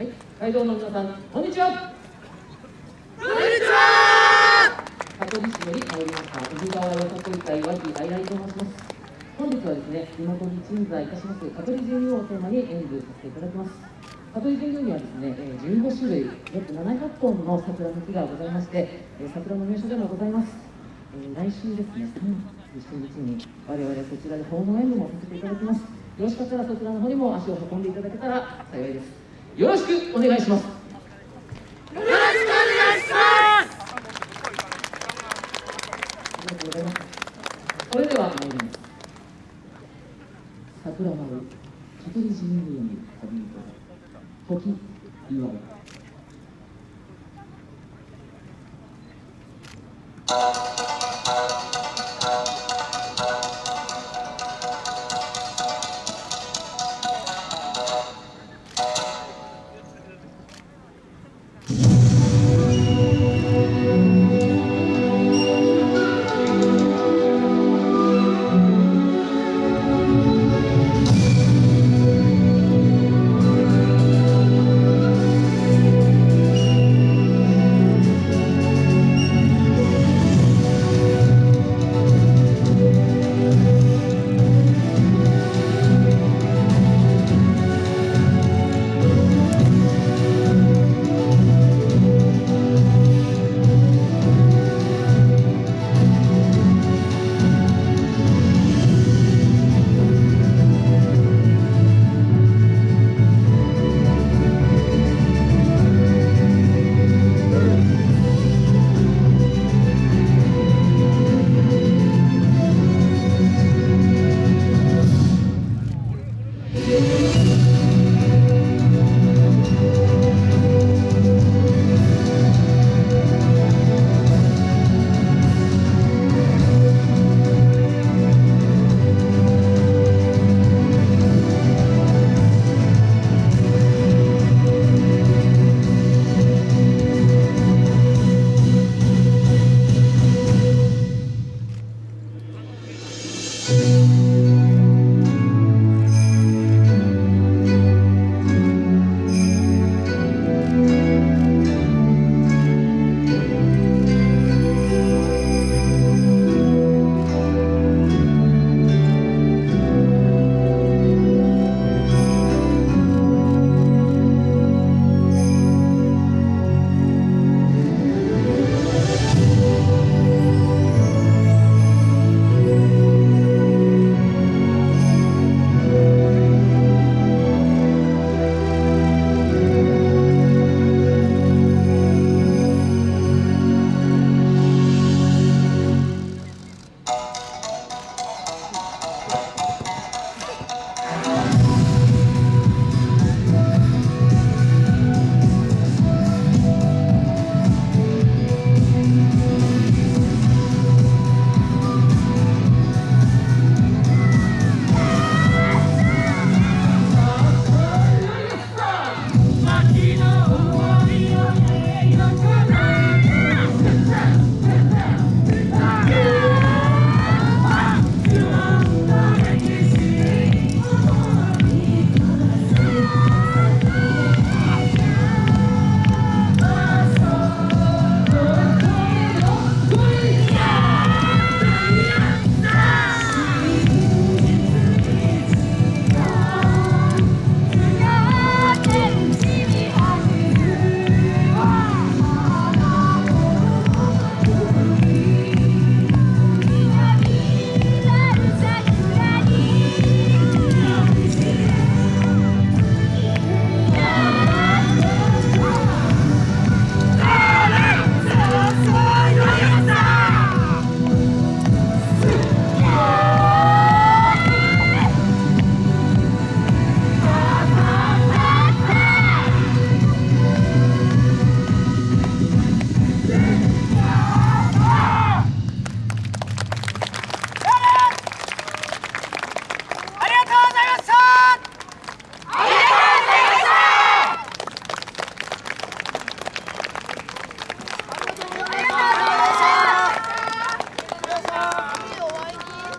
はい、会場の皆さん、こんにちは。こんにちは香取市より参りました、宇治川よさこい会和木愛来と申します。本日はですね、地元に鎮座いたします香取神宮をテーマに演舞させていただきます。香取神宮にはですね、えー15種類、約700本の桜の木がございまして、えー桜の名所でもございます。えー来週ですね、37日に我々そちらで訪問演舞もさせていただきます。よろしかったらそちらの方にも足を運んでいただけたら幸いです。よろしくお願いします。よろしくお願いしますありがとうございます。それでは参ります。桜舞う香取神宮に旅人時祝い。Yeah.